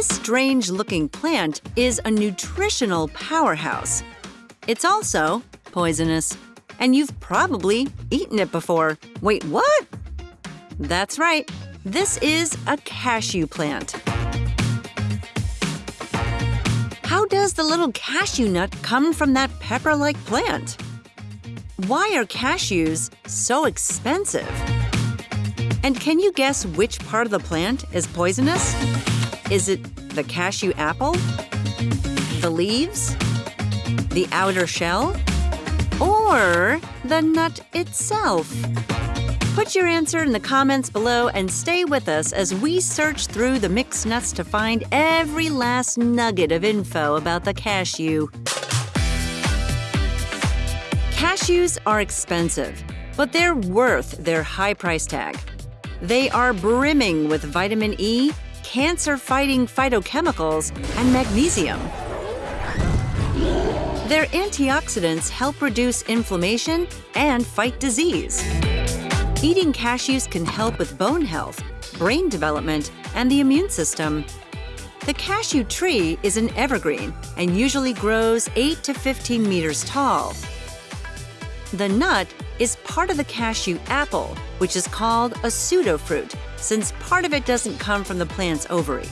This strange looking plant is a nutritional powerhouse. It's also poisonous, and you've probably eaten it before. Wait, what? That's right, this is a cashew plant. How does the little cashew nut come from that pepper like plant? Why are cashews so expensive? And can you guess which part of the plant is poisonous? Is it the cashew apple? The leaves? The outer shell? Or the nut itself? Put your answer in the comments below and stay with us as we search through the mixed nuts to find every last nugget of info about the cashew. Cashews are expensive, but they're worth their high price tag. They are brimming with vitamin E, cancer fighting phytochemicals, and magnesium. Their antioxidants help reduce inflammation and fight disease. Eating cashews can help with bone health, brain development, and the immune system. The cashew tree is an evergreen and usually grows 8 to 15 meters tall. The nut is part of the cashew apple, which is called a pseudofruit, since part of it doesn't come from the plant's ovary.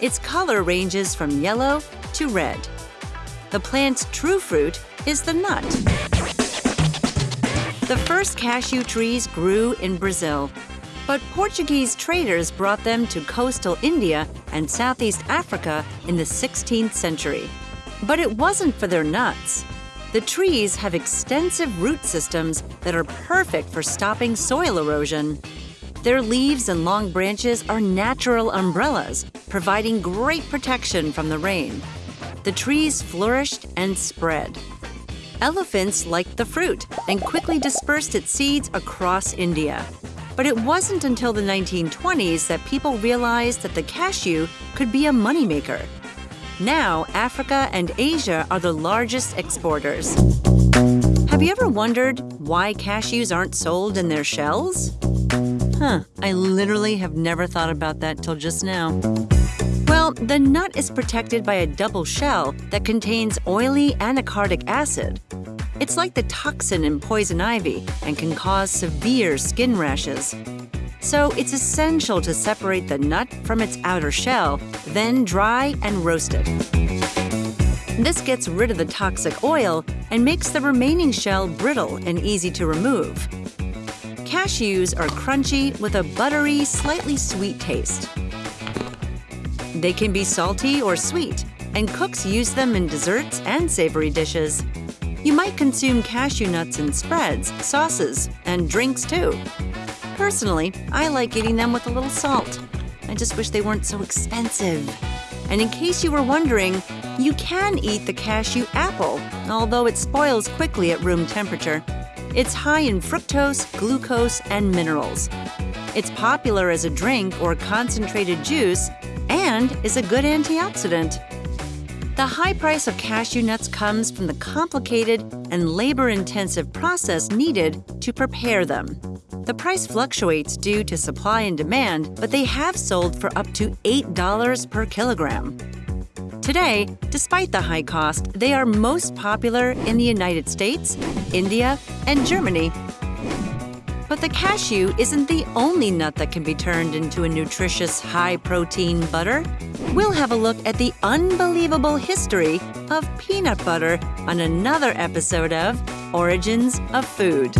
Its color ranges from yellow to red. The plant's true fruit is the nut. The first cashew trees grew in Brazil, but Portuguese traders brought them to coastal India and Southeast Africa in the 16th century. But it wasn't for their nuts. The trees have extensive root systems that are perfect for stopping soil erosion. Their leaves and long branches are natural umbrellas, providing great protection from the rain. The trees flourished and spread. Elephants liked the fruit and quickly dispersed its seeds across India. But it wasn't until the 1920s that people realized that the cashew could be a moneymaker. Now, Africa and Asia are the largest exporters. Have you ever wondered why cashews aren't sold in their shells? Huh, I literally have never thought about that till just now. Well, the nut is protected by a double shell that contains oily anacardic acid. It's like the toxin in poison ivy and can cause severe skin rashes. So it's essential to separate the nut from its outer shell, then dry and roast it. This gets rid of the toxic oil and makes the remaining shell brittle and easy to remove. Cashews are crunchy with a buttery, slightly sweet taste. They can be salty or sweet, and cooks use them in desserts and savory dishes. You might consume cashew nuts in spreads, sauces, and drinks too. Personally, I like eating them with a little salt. I just wish they weren't so expensive. And in case you were wondering, you can eat the cashew apple, although it spoils quickly at room temperature. It's high in fructose, glucose, and minerals. It's popular as a drink or concentrated juice and is a good antioxidant. The high price of cashew nuts comes from the complicated and labor intensive process needed to prepare them. The price fluctuates due to supply and demand, but they have sold for up to $8 per kilogram. Today, despite the high cost, they are most popular in the United States, India, and Germany. But the cashew isn't the only nut that can be turned into a nutritious, high protein butter. We'll have a look at the unbelievable history of peanut butter on another episode of Origins of Food.